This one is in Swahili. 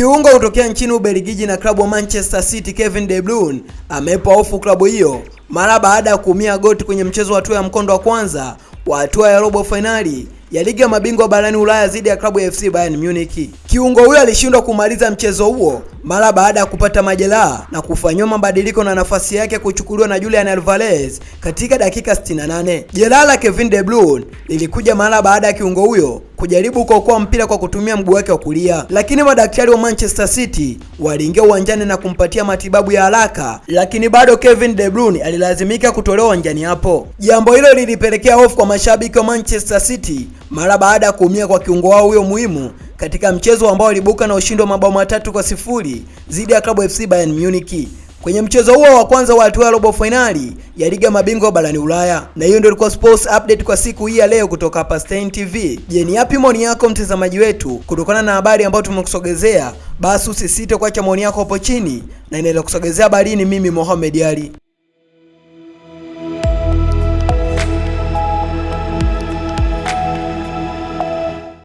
Kiungo kutokea nchini Ubelgiji na klabu wa Manchester City Kevin De Bruyne amepa hofu klabu hiyo mara baada ya kuumia goti kwenye mchezo wa hatua ya mkondo wa kwanza wa hatua ya robo fainali ya ligi ya mabingwa barani Ulaya dhidi ya klabu ya FC Bayern Munich. Kiungo huyo alishindwa kumaliza mchezo huo mara baada ya kupata majeraha na kufanyiwa mabadiliko na nafasi yake kuchukuliwa na Julian Alvarez katika dakika 68. Jeraha la Kevin De Bruyne lilikuja mara baada ya kiungo huyo kujaribu kuokoa mpira kwa kutumia mguu wake wa kulia, lakini madaktari wa Manchester City waliingia uwanjani na kumpatia matibabu ya haraka, lakini bado Kevin De Bruyne alilazimika kutolewa uwanjani hapo. Jambo hilo lilipelekea hofu kwa mashabiki wa Manchester City mara baada ya kuumia kwa kiungo wao huyo muhimu katika mchezo ambao alibuka na ushindi wa mabao matatu kwa sifuri dhidi ya klabu FC Bayern Munich kwenye mchezo huo wa kwanza wa hatua ya robo fainali ya ligi ya mabingwa barani Ulaya. Na hiyo ndio ilikuwa sports update kwa siku hii ya leo kutoka hapa Stein TV. Je, ni yapi maoni yako mtazamaji wetu kutokana na habari ambayo tumekusogezea? Basi usisite kuacha maoni yako hapo chini, na inaenda kusogezea habari ni mimi Mohamed Ali.